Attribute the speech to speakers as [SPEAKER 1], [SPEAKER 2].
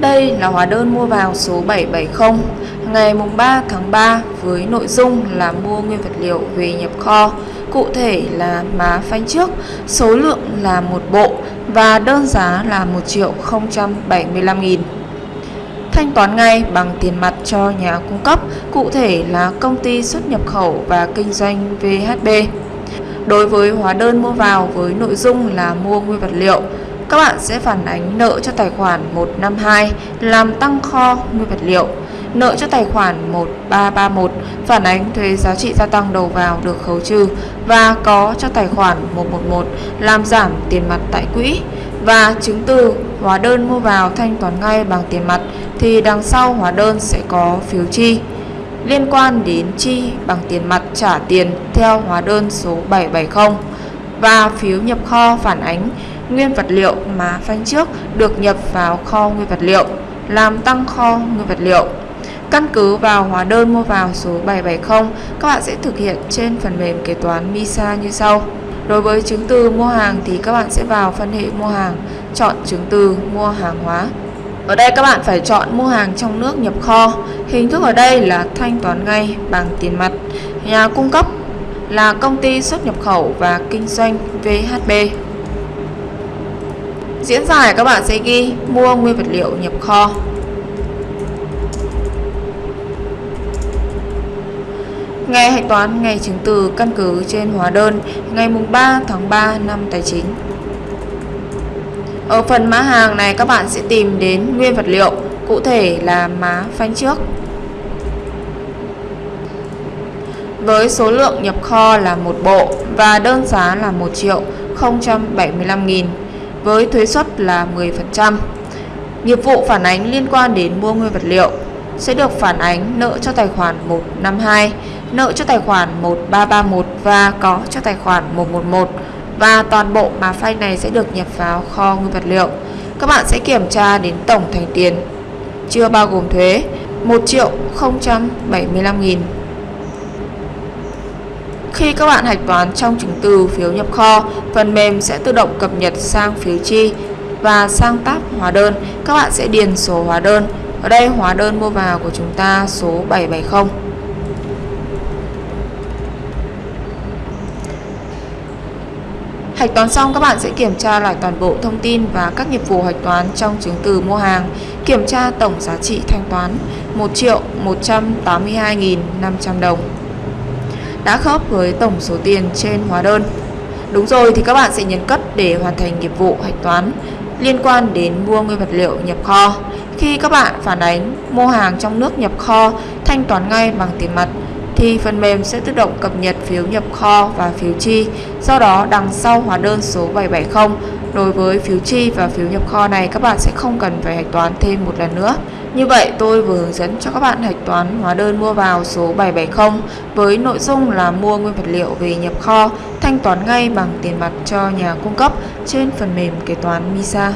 [SPEAKER 1] Đây là hóa đơn mua vào số 770 ngày mùng 3 tháng 3 với nội dung là mua nguyên vật liệu về nhập kho, cụ thể là má phanh trước, số lượng là một bộ và đơn giá là 1 triệu 075 nghìn. Thanh toán ngay bằng tiền mặt cho nhà cung cấp, cụ thể là công ty xuất nhập khẩu và kinh doanh VHB. Đối với hóa đơn mua vào với nội dung là mua nguyên vật liệu, các bạn sẽ phản ánh nợ cho tài khoản 152 làm tăng kho nguyên vật liệu, nợ cho tài khoản 1331 phản ánh thuế giá trị gia tăng đầu vào được khấu trừ và có cho tài khoản 111 làm giảm tiền mặt tại quỹ. Và chứng từ hóa đơn mua vào thanh toán ngay bằng tiền mặt thì đằng sau hóa đơn sẽ có phiếu chi. Liên quan đến chi bằng tiền mặt trả tiền theo hóa đơn số 770 và phiếu nhập kho phản ánh nguyên vật liệu mà phanh trước được nhập vào kho nguyên vật liệu, làm tăng kho nguyên vật liệu. Căn cứ vào hóa đơn mua vào số 770, các bạn sẽ thực hiện trên phần mềm kế toán MISA như sau. Đối với chứng từ mua hàng thì các bạn sẽ vào phân hệ mua hàng, chọn chứng từ mua hàng hóa. Ở đây các bạn phải chọn mua hàng trong nước nhập kho. Hình thức ở đây là thanh toán ngay bằng tiền mặt. Nhà cung cấp là công ty xuất nhập khẩu và kinh doanh VHB. Diễn giải các bạn sẽ ghi mua nguyên vật liệu nhập kho. Ngày hạch toán ngày chứng từ căn cứ trên hóa đơn ngày mùng 3 tháng 3 năm tài chính. Ở phần mã hàng này các bạn sẽ tìm đến nguyên vật liệu, cụ thể là má phanh trước. Với số lượng nhập kho là một bộ và đơn giá là 1 triệu 075 nghìn với thuế suất là 10%. Nghiệp vụ phản ánh liên quan đến mua nguyên vật liệu sẽ được phản ánh nợ cho tài khoản 152, nợ cho tài khoản 1331 và có cho tài khoản 111 và toàn bộ mà file này sẽ được nhập vào kho nguyên vật liệu. Các bạn sẽ kiểm tra đến tổng thành tiền chưa bao gồm thuế 1 triệu 075 nghìn khi các bạn hạch toán trong chứng từ phiếu nhập kho, phần mềm sẽ tự động cập nhật sang phiếu chi và sang tab hóa đơn. Các bạn sẽ điền số hóa đơn. Ở đây hóa đơn mua vào của chúng ta số 770. Hạch toán xong các bạn sẽ kiểm tra lại toàn bộ thông tin và các nghiệp vụ hạch toán trong chứng từ mua hàng, kiểm tra tổng giá trị thanh toán 1 triệu 182.500 đồng đã khớp với tổng số tiền trên hóa đơn. Đúng rồi, thì các bạn sẽ nhấn cất để hoàn thành nghiệp vụ hạch toán liên quan đến mua nguyên vật liệu nhập kho. Khi các bạn phản ánh mua hàng trong nước nhập kho, thanh toán ngay bằng tiền mặt, thì phần mềm sẽ tự động cập nhật phiếu nhập kho và phiếu chi. Do đó đằng sau hóa đơn số 770 đối với phiếu chi và phiếu nhập kho này, các bạn sẽ không cần phải hạch toán thêm một lần nữa. Như vậy tôi vừa hướng dẫn cho các bạn hạch toán hóa đơn mua vào số 770 với nội dung là mua nguyên vật liệu về nhập kho, thanh toán ngay bằng tiền mặt cho nhà cung cấp trên phần mềm kế toán MISA.